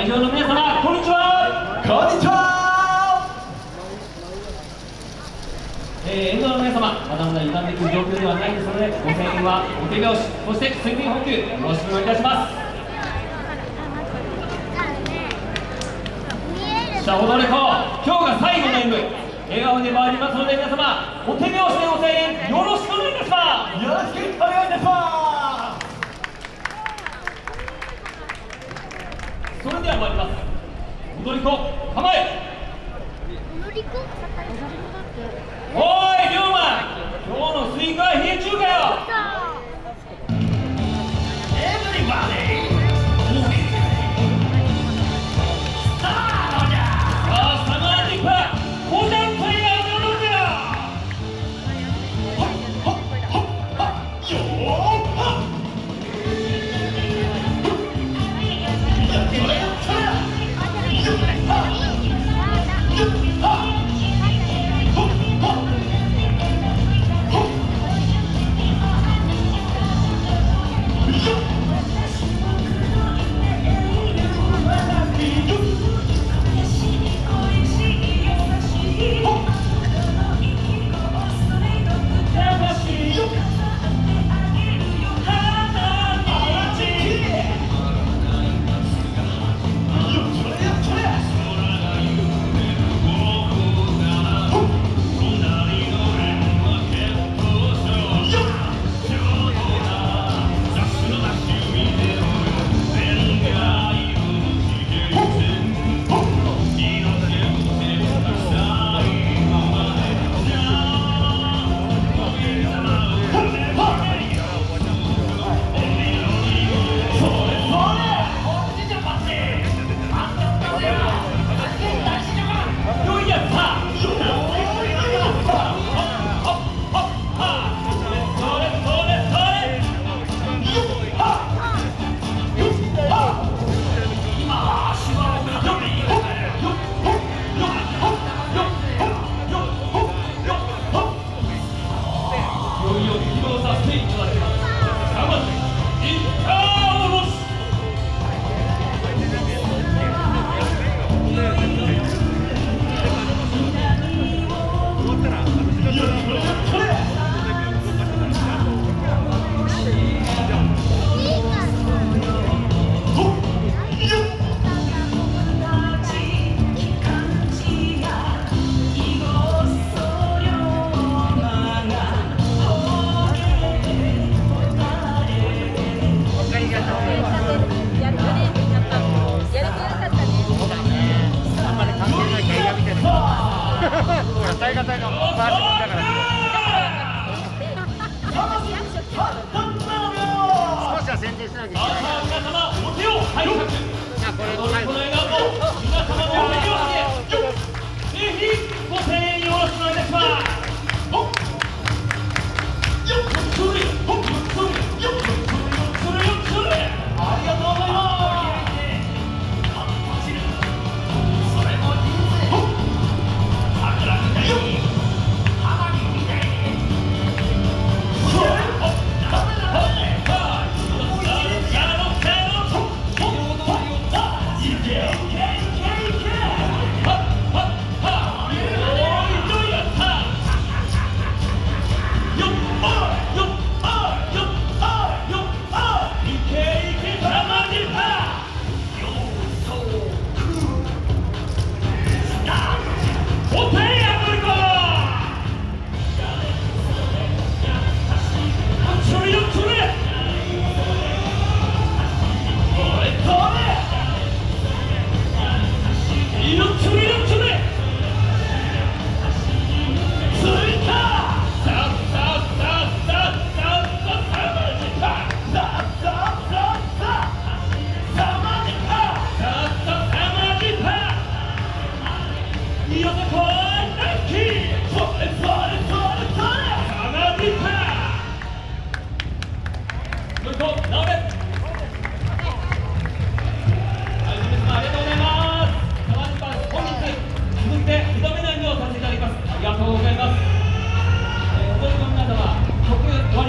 会場の皆様こんにちは。こんにちは。えー、沿道の皆様まだまだ傷んでいく状況ではないですのでご声援はお手拍子そして水分補給よろしくお願いいたします。さあ踊れ子今日が最後の演舞笑顔で参りますので皆様お手拍子でご声援よろしくお願いいたします。よろしくお願いいたしまそれでは参ります踊り子構え。踊り子？おい龍馬。今日のスイカは冷え中かよ大河隊のバージョンだから。少しは宣伝しなきゃいけない